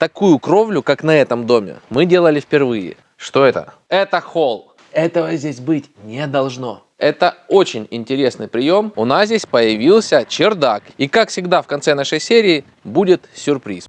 Такую кровлю, как на этом доме, мы делали впервые. Что это? Это холл. Этого здесь быть не должно. Это очень интересный прием. У нас здесь появился чердак. И как всегда в конце нашей серии будет сюрприз.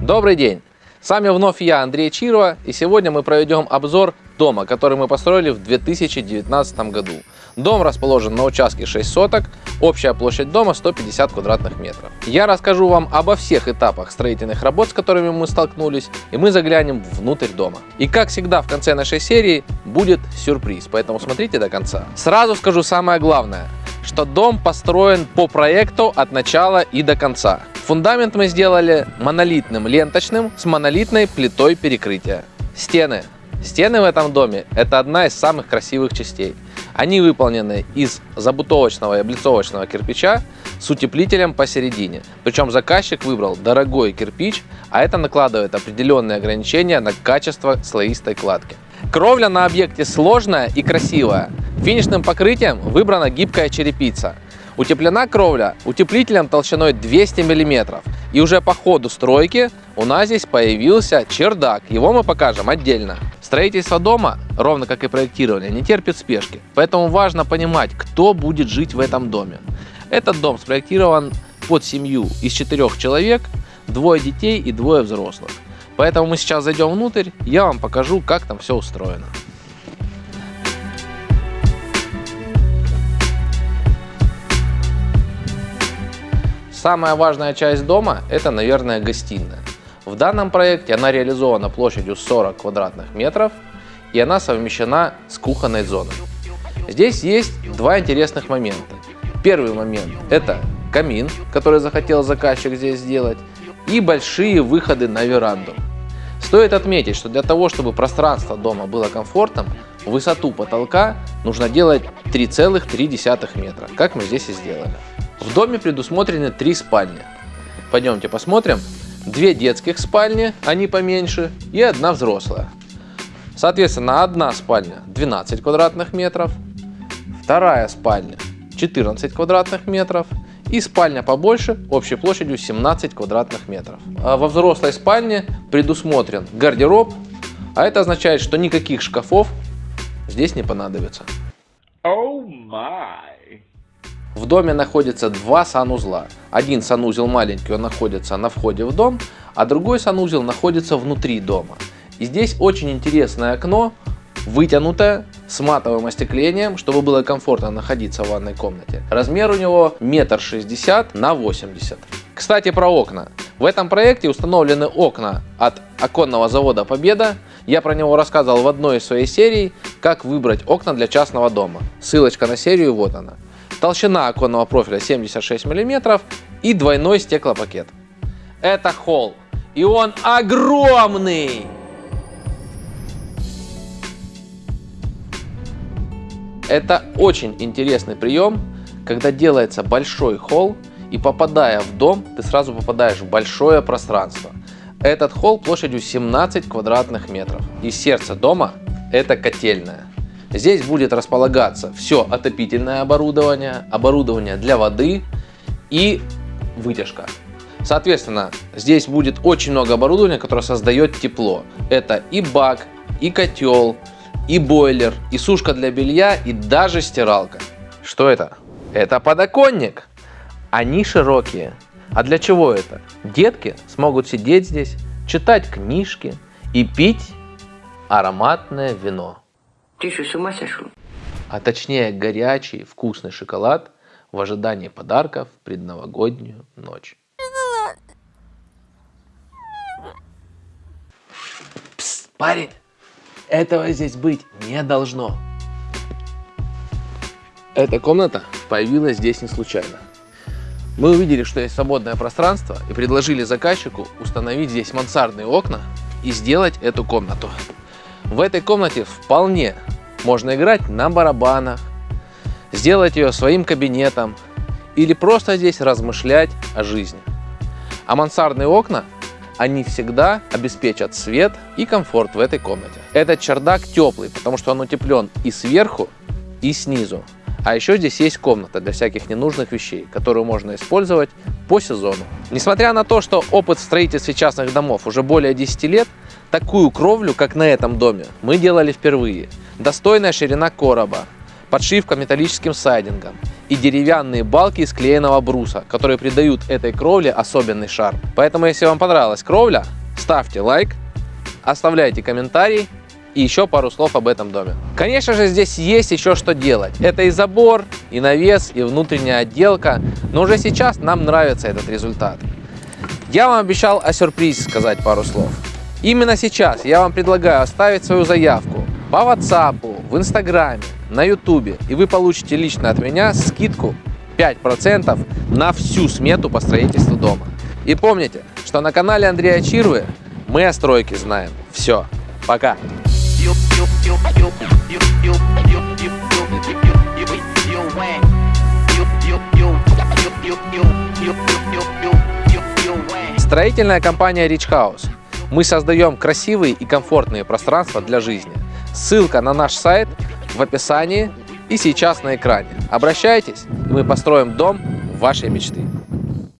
Добрый день! С вами вновь я, Андрей Чирова, и сегодня мы проведем обзор дома, который мы построили в 2019 году. Дом расположен на участке 6 соток, общая площадь дома 150 квадратных метров. Я расскажу вам обо всех этапах строительных работ, с которыми мы столкнулись, и мы заглянем внутрь дома. И как всегда в конце нашей серии будет сюрприз, поэтому смотрите до конца. Сразу скажу самое главное, что дом построен по проекту от начала и до конца. Фундамент мы сделали монолитным ленточным с монолитной плитой перекрытия. Стены. Стены в этом доме – это одна из самых красивых частей. Они выполнены из забутовочного и облицовочного кирпича с утеплителем посередине. Причем заказчик выбрал дорогой кирпич, а это накладывает определенные ограничения на качество слоистой кладки. Кровля на объекте сложная и красивая. Финишным покрытием выбрана гибкая черепица – Утеплена кровля утеплителем толщиной 200 мм. И уже по ходу стройки у нас здесь появился чердак. Его мы покажем отдельно. Строительство дома, ровно как и проектирование, не терпит спешки. Поэтому важно понимать, кто будет жить в этом доме. Этот дом спроектирован под семью из четырех человек, двое детей и двое взрослых. Поэтому мы сейчас зайдем внутрь, я вам покажу, как там все устроено. Самая важная часть дома – это, наверное, гостиная. В данном проекте она реализована площадью 40 квадратных метров и она совмещена с кухонной зоной. Здесь есть два интересных момента. Первый момент – это камин, который захотел заказчик здесь сделать, и большие выходы на веранду. Стоит отметить, что для того, чтобы пространство дома было комфортным, высоту потолка нужно делать 3,3 метра, как мы здесь и сделали. В доме предусмотрены три спальни. Пойдемте посмотрим. Две детских спальни, они поменьше, и одна взрослая. Соответственно, одна спальня 12 квадратных метров, вторая спальня 14 квадратных метров и спальня побольше общей площадью 17 квадратных метров. А во взрослой спальне предусмотрен гардероб, а это означает, что никаких шкафов здесь не понадобится. Oh my. В доме находится два санузла. Один санузел маленький, он находится на входе в дом, а другой санузел находится внутри дома. И здесь очень интересное окно, вытянутое, с матовым остеклением, чтобы было комфортно находиться в ванной комнате. Размер у него метр шестьдесят на 80. Кстати про окна. В этом проекте установлены окна от оконного завода Победа. Я про него рассказывал в одной из своей серий, как выбрать окна для частного дома. Ссылочка на серию вот она. Толщина оконного профиля 76 мм и двойной стеклопакет. Это холл. И он огромный! Это очень интересный прием, когда делается большой холл, и попадая в дом, ты сразу попадаешь в большое пространство. Этот холл площадью 17 квадратных метров. И сердце дома это котельная. Здесь будет располагаться все отопительное оборудование, оборудование для воды и вытяжка. Соответственно, здесь будет очень много оборудования, которое создает тепло. Это и бак, и котел, и бойлер, и сушка для белья, и даже стиралка. Что это? Это подоконник. Они широкие. А для чего это? Детки смогут сидеть здесь, читать книжки и пить ароматное вино. Ты что, с ума сошел? А точнее горячий вкусный шоколад в ожидании подарков в предновогоднюю ночь. Пс, парень, этого здесь быть не должно. Эта комната появилась здесь не случайно. Мы увидели, что есть свободное пространство и предложили заказчику установить здесь мансардные окна и сделать эту комнату. В этой комнате вполне можно играть на барабанах, сделать ее своим кабинетом или просто здесь размышлять о жизни. А мансардные окна, они всегда обеспечат свет и комфорт в этой комнате. Этот чердак теплый, потому что он утеплен и сверху, и снизу. А еще здесь есть комната для всяких ненужных вещей, которую можно использовать по сезону. Несмотря на то, что опыт в строительстве частных домов уже более 10 лет, такую кровлю, как на этом доме, мы делали впервые. Достойная ширина короба, подшивка металлическим сайдингом и деревянные балки из клееного бруса, которые придают этой кровле особенный шарм. Поэтому, если вам понравилась кровля, ставьте лайк, оставляйте комментарий и еще пару слов об этом доме. Конечно же, здесь есть еще что делать. Это и забор, и навес, и внутренняя отделка, но уже сейчас нам нравится этот результат. Я вам обещал о сюрпризе сказать пару слов. Именно сейчас я вам предлагаю оставить свою заявку по WhatsApp, в Инстаграме, на Ютубе, и вы получите лично от меня скидку 5% на всю смету по строительству дома. И помните, что на канале Андрея Чирвы мы о стройке знаем все. Пока! Строительная компания Rich House. Мы создаем красивые и комфортные пространства для жизни. Ссылка на наш сайт в описании и сейчас на экране. Обращайтесь, и мы построим дом вашей мечты.